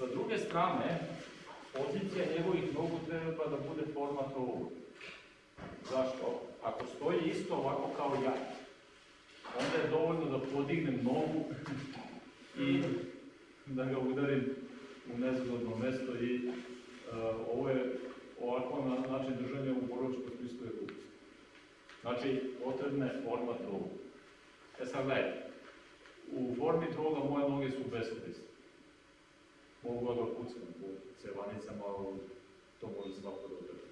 Sa druge strane, pozicija njegovih nogu treba da bude format ovog. Zašto? Ako stoji isto ovako kao ja, onda je dovoljno da podignem nogu i da ga udarim u nezgodno mesto i uh, ovo je ovako na način držanja u boročkom smislu je ruku. Znači, potrebna je forma troga. E sad gledajte, u formi troga moje noge su beskorisne. Mogu da pucam po cevanicama, to može svako da drži.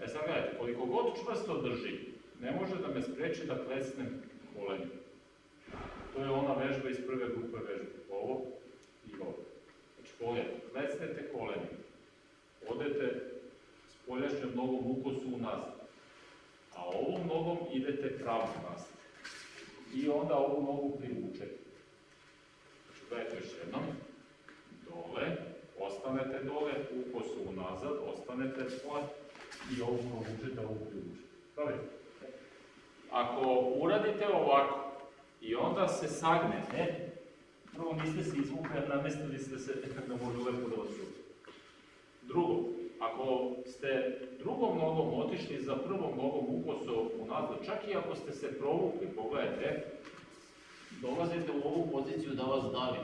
E sad gledajte, koliko god čvrsto drži, ne može da me spreči da klesnem kolenjem. To je ona vežba iz prve grupe vežbe. Ovo i ovo. Znači, pogledajte, klesnete kolenjem. Odete s poljašnjom nogom u kosu unazad. A ovom nogom idete pravo nazad. I onda ovu nogu privučete. Znači, gledajte još jednom. Dole, ostanete dole, u kosu unazad, ostanete splat i ovu provučete, ovu privučete. Pravi? Ako uradite ovako i onda se sagnete, prvo niste se izvukli, namestili ste se da može lepo da vas. Drugo, ako ste drugom nogom otišli za prvom nogom ukoso unazad, čak i ako ste se provukli, pogledajte, dolazite u ovu poziciju da vas davi.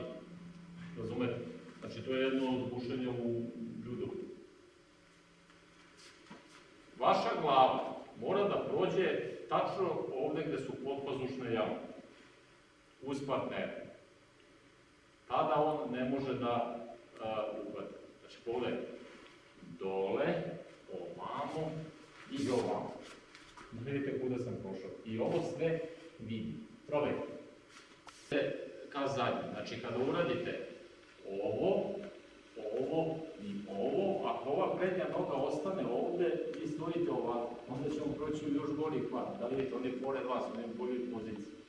Razumete? Znači, to je jedno od bušenja u judovu. Vaša glava mora da prođe tačno ovde gde su podpazušne jame, uz partnera. Tada on ne može da uh, uhvati. Znači, pogledajte, dole, ovamo i ovamo. Vidite kuda sam prošao. I ovo sve vidi. Probajte. Ka zadnje. Znači, kada uradite ovo, ovo i ovo, ako ova prednja noga ostane ovde, vi stojite ovako, onda ćemo proći u još gori kvar. Da vidite, on je pored vas, on je u boljoj poziciji.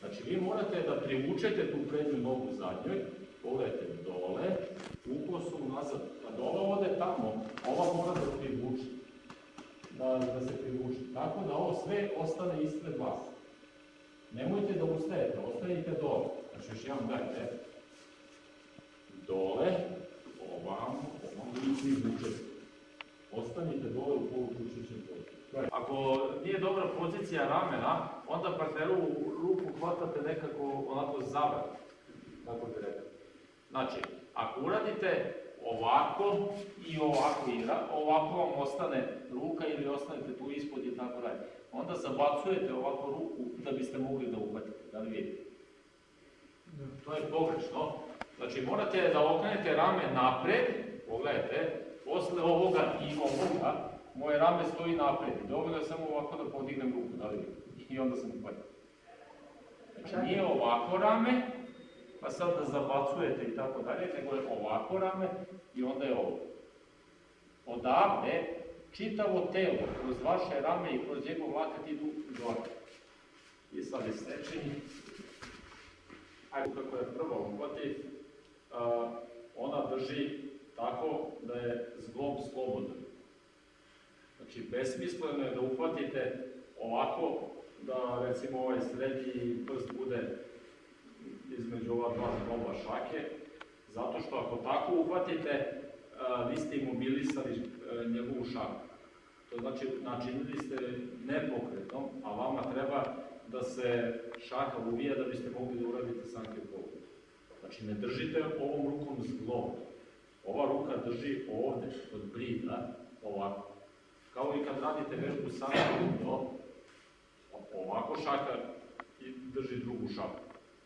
Znači, vi morate da privučete tu prednju nogu zadnjoj, pogledajte dole, ukosu nazad. Kad ova ode tamo, ova mora da privuče. Da, da se privuče. Tako da ovo sve ostane ispred vas. Nemojte da ustajete, ostanite dole. Znači, još jedan dajte. Dole, ovamo, ovamo i privučete. Ostanite dole u polukućećem dole. Ako nije dobra pozicija ramena, onda partneru ruku hvatate nekako onako zavrat, kako bi rekao. Znači, ako uradite ovako i ovako, i ovako vam ostane ruka ili ostanete tu ispod i tako dalje, onda zabacujete ovako ruku da biste mogli da uhvatite, da li vidite? To je pogrešno. Znači, morate da okrenete rame napred, pogledajte, posle ovoga i ovoga, moje rame stoji napred. Dovoljno je samo ovako da podignem ruku, da li? I onda sam uhvatio. Znači, nije ovako rame, pa sad da zabacujete i tako dalje, nego je ovako rame i onda je ovo. Odavde, čitavo telo, kroz vaše rame i kroz njegov lakat idu gore. I sad je stečeni. Ajde, kako je prva uhvati, ona drži tako da je zglob slobodan. Znači, besmisleno je da uhvatite ovako, da recimo ovaj srednji prst bude između ova dva zgloba šake, zato što ako tako uhvatite, vi ste imobilisali njegovu šaku. To znači, načinili ste nepokretnom, a vama treba da se šaka uvija da biste mogli da uradite sanke pogled. Znači, ne držite ovom rukom zglob. Ova ruka drži ovde, kod brida, ovako. Kao i kad radite vežbu sanke ovako šaka i drži drugu šaku.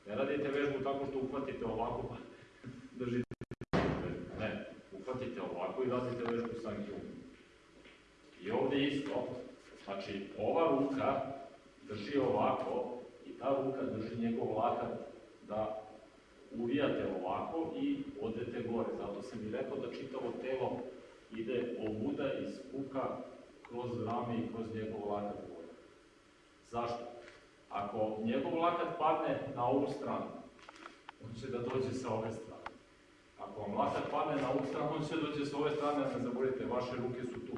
Ne radite vežbu tako što uhvatite ovako pa držite. Ne, uhvatite ovako i radite vežbu sanke I ovde isto, znači ova ruka drži ovako i ta ruka drži njegov lakat da uvijate ovako i odete gore. Zato sam i rekao da čitavo telo ide ovuda i spuka kroz rame i kroz njegov lakat gore. Zašto? Ako njegov lakat padne na ovu stranu, on će da dođe sa ove strane. Ako vam lakat padne na ovu stranu, on će da dođe sa ove strane, ne zaboravite, vaše ruke su tu.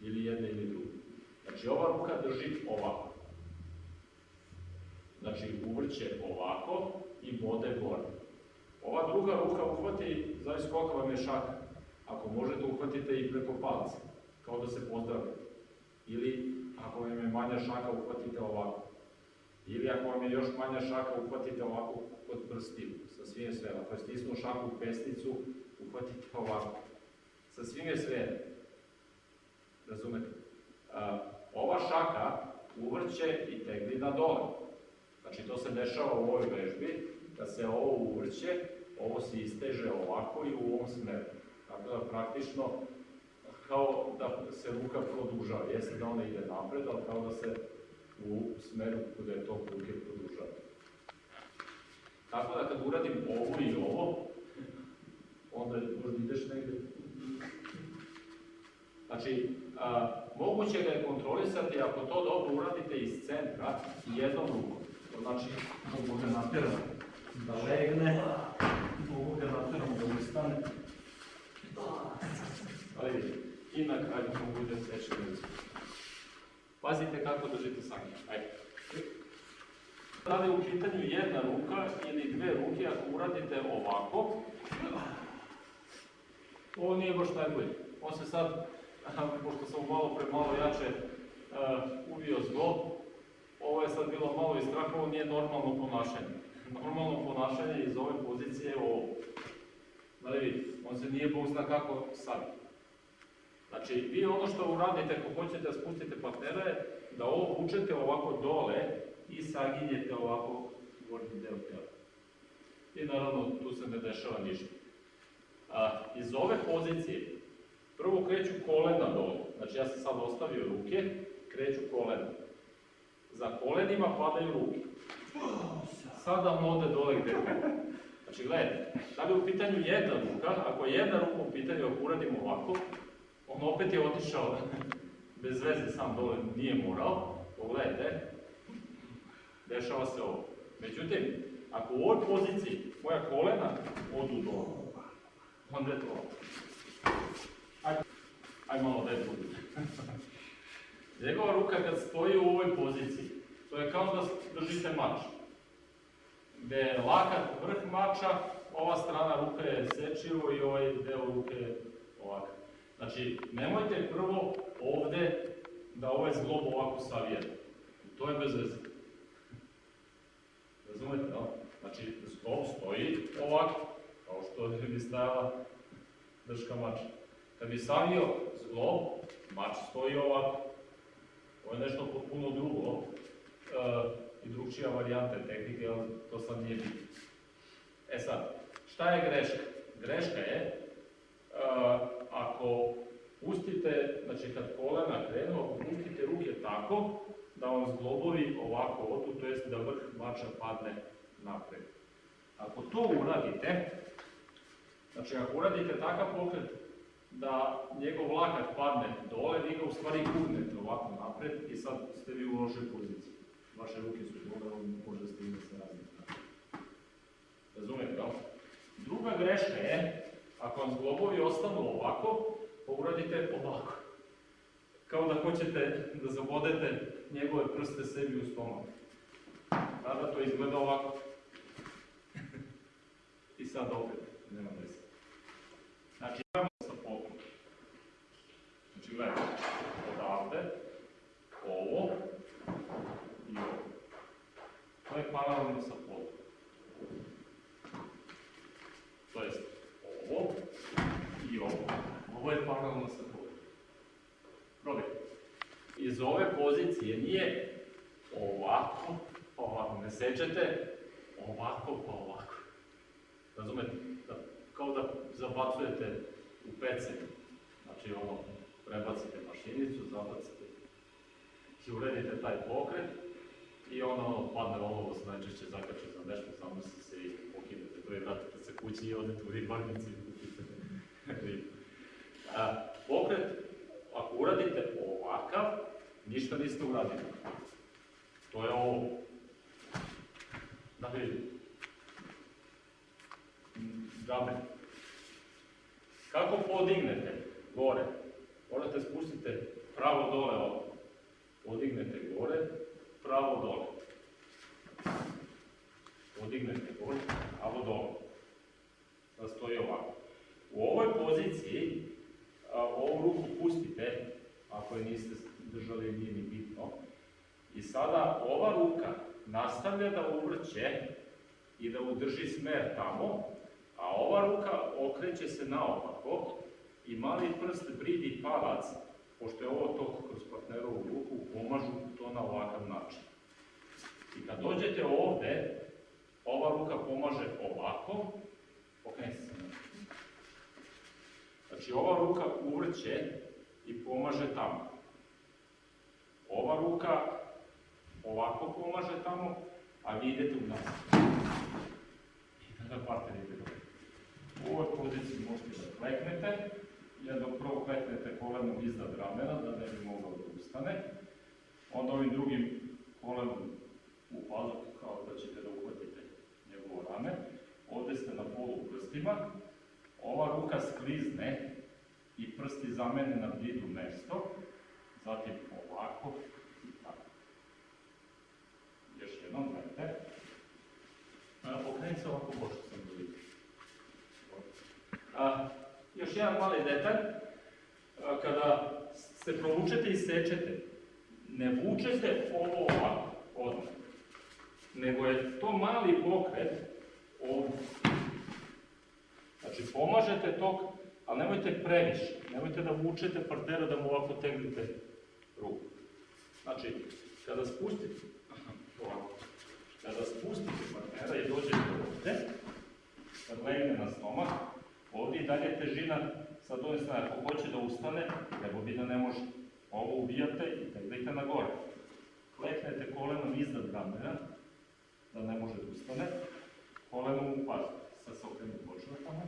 Ili jedne ili druge. Znači, ova ruka drži ovako. Znači uvrće ovako i bode gore. Ova druga ruka uhvati, zavisi kolika vam je šaka. Ako možete, uhvatite i preko palca, kao da se pozdravite. Ili ako vam je manja šaka, uhvatite ovako. Ili ako vam je još manja šaka, uhvatite ovako kod prstiju, sa svim sve. Ako je stisnuo šaku u pesnicu, uhvatite ovako. Sa svim sve. Razumete? A, ova šaka uvrće i tegli na dole. Znači to se dešava u ovoj vežbi, da se ovo uvrće, ovo se isteže ovako i u ovom smeru. Tako da praktično kao da se ruka produžava. Jeste da ona ide napred, ali kao da se u smeru kuda je to ruke produžava. Tako da kad uradim ovo i ovo, onda možda ideš negde. Znači, a, moguće ga je kontrolisati ako to dobro uradite iz centra i jednom rukom. To znači, mogu ga naterati da legne, mogu ga naterati da ustane. Ali i na kraju mogu da seče ruku. Pazite kako držite sami. Ajde. Da li u pitanju jedna ruka ili dve ruke, ako uradite ovako, ovo nije baš najbolje. On se sad, pošto sam malo pre malo jače uh, uvio zglob, ovo je sad bilo malo iz straha, ovo nije normalno ponašanje. Normalno ponašanje iz ove pozicije je ovo. Da li vidite, on se nije bog zna kako sad. Znači, vi ono što uradite, ako hoćete da spustite partnera je da ovo vučete ovako dole i saginjete ovako gornji deo tela. I naravno, tu se ne dešava ništa. A, iz ove pozicije, prvo kreću kolena dole. Znači, ja sam sad ostavio ruke, kreću kolena. Za kolenima padaju ruke. Sada on ode dole gde. Znači, gledajte, da li u pitanju jedna ruka, ako je jedna ruka u pitanju, ako uradimo ovako, on opet je otišao bez veze sam dole, nije morao, pogledajte, dešava se ovo. Međutim, ako u ovoj poziciji moja kolena odu dole, onda je to. Aj, aj malo da je. Njegova ruka kad stoji u ovoj poziciji, to je kao da držite mač. Gde je lakat vrh mača, ova strana ruka je sečivo i ovaj deo ruke je ovakav. Znači, nemojte prvo ovde da ovaj zglob ovako savijete. To je bez veze. Razumete, da? Znači, zglob stoji ovako, kao što bi stajala drška mača. Kad bi savio zglob, mač stoji ovako. Ovo je nešto potpuno drugo uh, i drugčija varijanta tehnike, ali to sad nije bitno. E sad, šta je greška? Greška je uh, ako pustite, znači kad kolena krenu, ako pustite ruke tako, da vam zglobovi ovako odu, to jest da vrh mača padne napred. Ako to uradite, znači ako uradite takav pokret da njegov lakat padne dole, vi ga u stvari gurnete ovako napred i sad ste vi u lošoj poziciji. Vaše ruke su dole, on može da stigne sa raznih. Razumete, da? Druga greška je, ako vam zglobovi ostanu ovako, pa uradite ovako. Kao da hoćete da zabodete njegove prste sebi u stomak. Tada to izgleda ovako. I sad opet, nema veze. Znači, imamo sa pokom. Znači, gledajte, odavde, ovo i ovo. To je paralelno sa podom. To jest, ovo i ovo. Ovo je paralelno sa podom. Probaj. Iz ove pozicije nije ovako, pa ovako. Ne sečete ovako, pa ovako. Razumete? Da, kao da zabacujete u pecen. Znači ono, prebacite mašinicu, zabacite i uredite taj pokret i ono padne olovo se najčešće zakače za nešto, samo se se i pokinete to i vratite se kući i odete u ribarnici i kupite. A, pokret, ako uradite ništa niste uradili. To je ovo. Da vidite. Džabe. Kako podignete gore? Morate spustite pravo dole ovo. Podignete gore, pravo dole. dignete gore, alo dole. Sad stoji ovako. U ovoj poziciji, ovu ruku pustite, ako je niste držali, nije ni bitno. I sada ova ruka nastavlja da uvrće i da udrži smer tamo, a ova ruka okreće se naopako i mali prst bridi palac, pošto je ovo tok kroz partnerovu ruku, pomažu to na ovakav način. I kad dođete ovde, ova ruka pomaže ovako, okrenite se. Znači ova ruka uvrće i pomaže tamo. Ova ruka ovako pomaže tamo, a vi idete u nas. I tada partner ide dobro. U ovoj poziciji možete da kleknete, jer dok prvo kleknete kolenom iznad ramena, da ne bi mogao da ustane. Onda ovim drugim kolenom u pazuk, kao da ćete da uhvatite njegovo rame. Ovde ste na polu prstima, ova ruka sklizne i prsti zamene na blidu mesto, zatim ovako i tako. Još jednom, gledajte. Okreni se ovako, pošto sam vidim. A, još jedan mali detalj, kada se provučete i sečete, ne vučete ovo ovako, odmah, nego je to mali pokret ovdje. Znači, pomažete tok, ali nemojte previše, nemojte da vučete partnera da mu ovako tegnete ruku. Znači, kada spustite, ovako, kada spustite partnera i dođete ovde, kad legne na stomak, ovdje i dalje težina sa doje strane, ako hoće da ustane, nego vi da ne može. Ovo ubijate i tegnete na gore. Kleknete kolenom iznad ramena, da ne može da ustane, kolenom u pazu. Sad se okrenu početamo.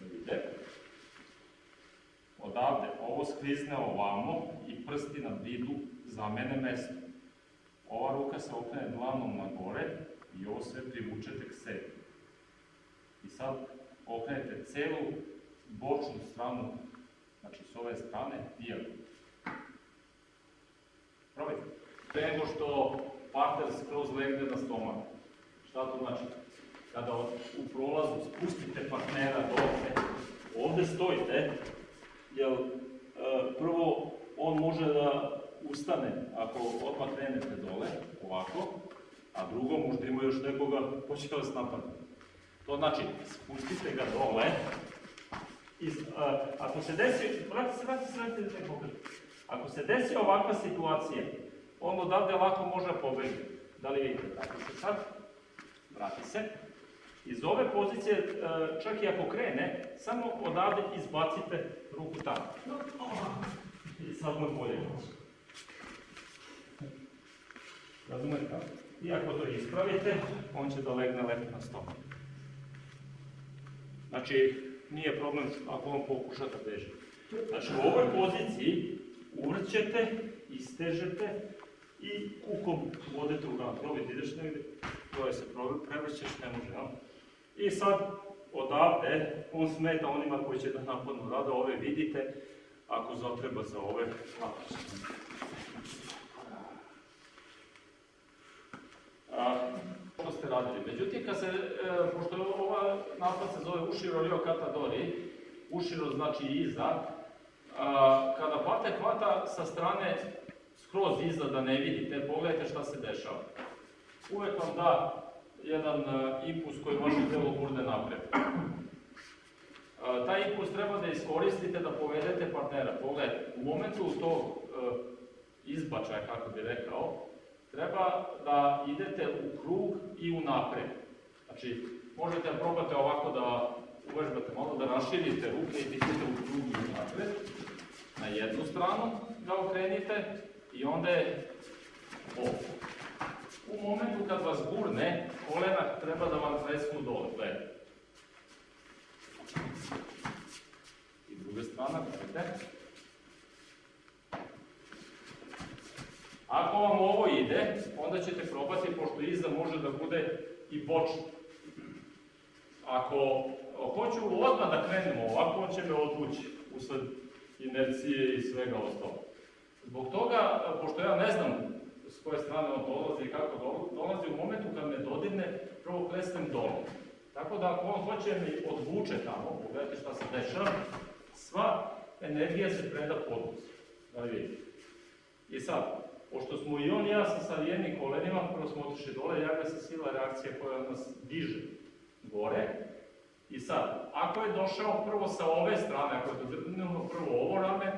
Da vidite. Odavde ovo sklizne ovamo i prsti na vidu zamene mesto. Ova ruka se okrene dlanom na gore i ovo sve privučete k sebi. I sad okrenete celu bočnu stranu, znači s ove strane, dijagonalno. Probajte. Pre nego što partner skroz legne na stomak. Šta to znači? Kada u prolazu spustite partnera dole, ovde stojite, jer prvo on može da ustane ako odmah krenete dole, ovako, a drugo možda ima još nekoga ko će vas napadne. To znači, spustite ga dole, i, a, ako se desi, vrati se, vrati se, vrati se. Ako se desi ovakva situacija, on odavde lako može pobeći. Da li vidite? Vrati se sad, vrati se. Iz ove pozicije, e, čak i ako krene, samo odavde izbacite ruku tamo. I sad mu je bolje. Razumete? I ako to ispravite, on će da legne lepo na stomak. Znači, nije problem ako on pokuša da beže. Znači, u ovoj poziciji uvrćete, istežete i kukom vodete u ran. Probajte, ideš negde, to je se prevrćeš, ne može, ja? I sad, odavde, on smeta onima koji će da napadnu rada, ove vidite, ako zatreba za ove, što ste radili. Međutim, kad se, e, pošto ova napad se zove uširo rio katadori, uširo znači iza, a, kada pate hvata sa strane skroz iza da ne vidite, pogledajte šta se dešava. Uvek vam da jedan a, impuls koji vaše telo gurne napred. A, taj impuls treba da iskoristite da povedete partnera. Pogledajte, u momentu tog a, izbačaja, kako bi rekao, treba da idete u krug i u napred. Znači, možete da probate ovako da uvežbate malo, da raširite ruke i da idete u krug i u napred. Na jednu stranu da okrenite i onda je ovdje. U momentu kad vas gurne, kolena treba da vam tresnu dole, gledajte. I druga strana, gledajte. Ako vam ovo ide, onda ćete probati, pošto iza može da bude i bočno. Ako hoću odmah da krenemo ovako, on će me odvući usled inercije i svega ostalo. Zbog toga, pošto ja ne znam s koje strane on dolazi i kako dolazi, u momentu kad me dodirne, dole. Tako da ako on hoće mi odvuče tamo, pogledajte šta se dešava, sva energija se preda podnos. Da vidite. I sad, pošto smo i on i ja sa savijenim kolenima, prvo smo otišli dole, javlja se sila reakcija koja nas diže gore. I sad, ako je došao prvo sa ove strane, ako je dodirnuo prvo ovo rame,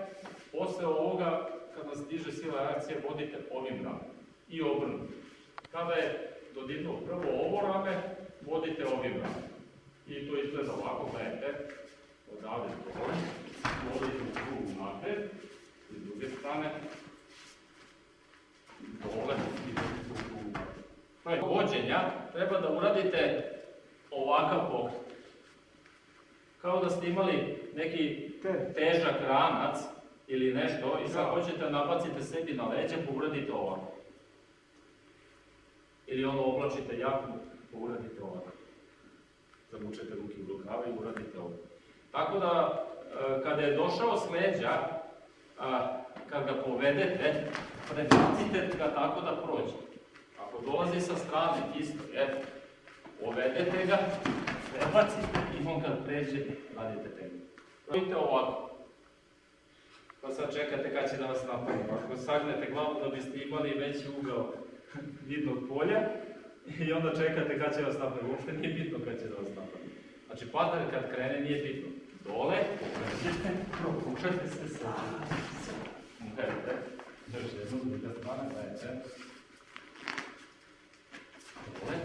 posle ovoga, kad nas diže sila reakcije, vodite ovim rame. I obrnuto. Kada je dodirnuo prvo ovo rame, vodite ovim rame. I to izgleda ovako, gledajte, odavde dole, vodite u krug napred, i s druge strane, dole, i u krug napred. Vođenja, treba da uradite ovakav pokret. Kao da ste imali neki težak ranac ili nešto i sad Da. hoćete nabacite sebi na leđa pa uradite ovako. Ili ono oblačite jaknu uradite ovako. Zavučete ruke u rukave i uradite ovo. Tako da, e, kada je došao s leđa, kad ga povedete, prebacite ga tako da prođe. Ako dolazi sa strane, isto je, povedete ga, prebacite i on kad pređe, radite teglu. Radite ovako. Pa sad čekate kad će da vas napadne. Ako sagnete glavu da biste imali veći ugao vidnog polja, i onda čekate kad će vas napadne. Uopšte nije bitno kad će da vas napadne. Znači, partner kad krene nije bitno. Dole, pređete, prokušate se sa. Gledajte, još jednu, druga strana, gledajte. Dole.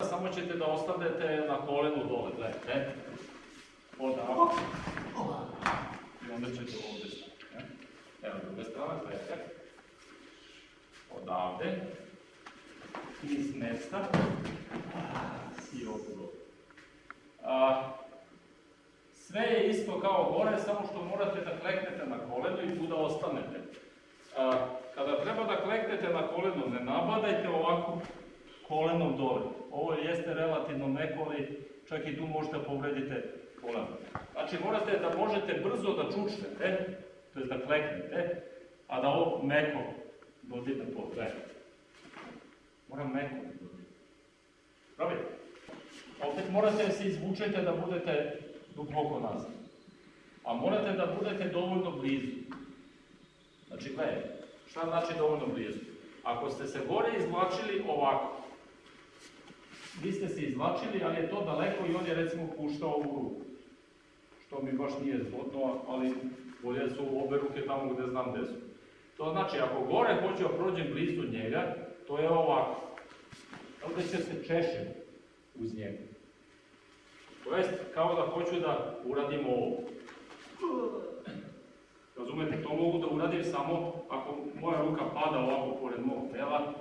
Samo ćete da ostavljate na kolenu dole, gledajte. Odavde. I onda ćete ovdje stati. ne? Evo druga strana, gledajte. Odavde. I s mesta. I. A, sve je isto kao gore, samo što morate da kleknete na koleno i tu da ostanete. Kada treba da kleknete na koleno, ne nabadajte ovako kolenom dole. Ovo jeste relativno meko, ali čak i tu možete da povredite koleno. Znači morate da možete brzo da čučnete, to je da kleknete, a da ovo meko dodirne pod sve. Mora meko da dodirne. Pravi? Opet morate da se izvučete da budete duboko nazad. A morate da budete dovoljno blizu. Znači, gledaj, šta znači dovoljno blizu? Ako ste se gore izvlačili ovako, vi ste se izvlačili, ali je to daleko i on je recimo puštao ovu ruku. Što mi baš nije zgodno, ali bolje su obe ruke tamo gde znam gde su. To znači, ako gore hoću da prođem blizu njega, to je ovako. Ovdje će se češem uz njega. To jest, kao da hoću da uradim ovo. Razumete, to mogu da uradim samo ako moja ruka pada ovako pored mog tela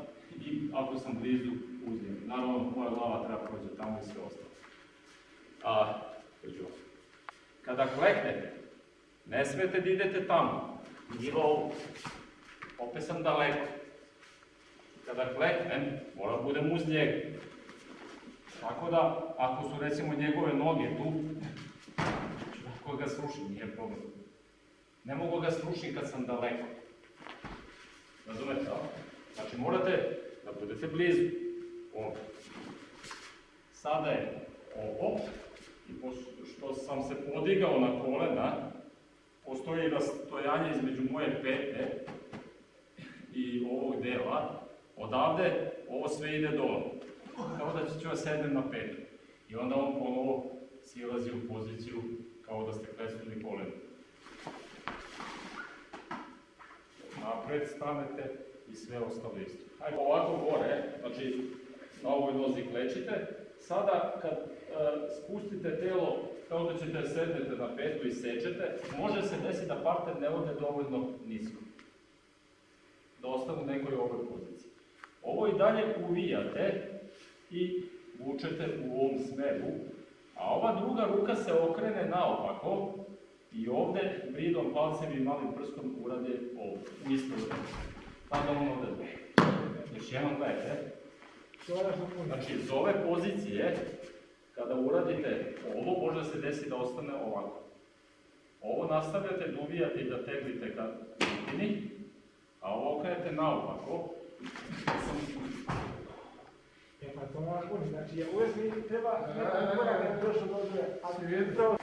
i ako sam blizu uz njega. Naravno, moja glava treba prođe tamo i sve ostalo. A, dođu. Kada kleknete, ne smete da idete tamo, ovo. Opet sam daleko. Kada kleknem, moram da budem uz njega. Tako da, ako su recimo njegove noge tu, ću tako ga srušim, nije problem. Ne mogu ga srušiti kad sam daleko. Razumete? Znači morate da budete blizu. Ovdje. Sada je ovo, i pošto sam se podigao na kolena, postoji rastojanje između moje pete i ovog dela, odavde ovo sve ide dole. Kao da ću ja sednem na petu. I onda on ponovo silazi u poziciju kao da ste klesnuli koleno. Napred stanete i sve ostalo isto. Hajde ovako gore, znači na ovoj nozi klečite. Sada kad e, spustite telo kao da ćete sednete na petu i sečete, može se desiti da partner ne ode dovoljno nisko. Da ostane u nekoj ovoj poziciji. Ovo i dalje uvijate i vučete u ovom smeru, a ova druga ruka se okrene naopako i ovde bridom palcem i malim prstom urade ovo, u isto vreme. Tada on dole. Još jednom gledajte. Znači, iz ove pozicije, kada uradite ovo, može se desiti da ostane ovako. Ovo nastavljate da uvijate i da teglite ka sredini, a ovo okrenete naopako. E pa to mora puno, znači ja uvijek mi treba neko korak da bi došao do odre, a Svijet. upravo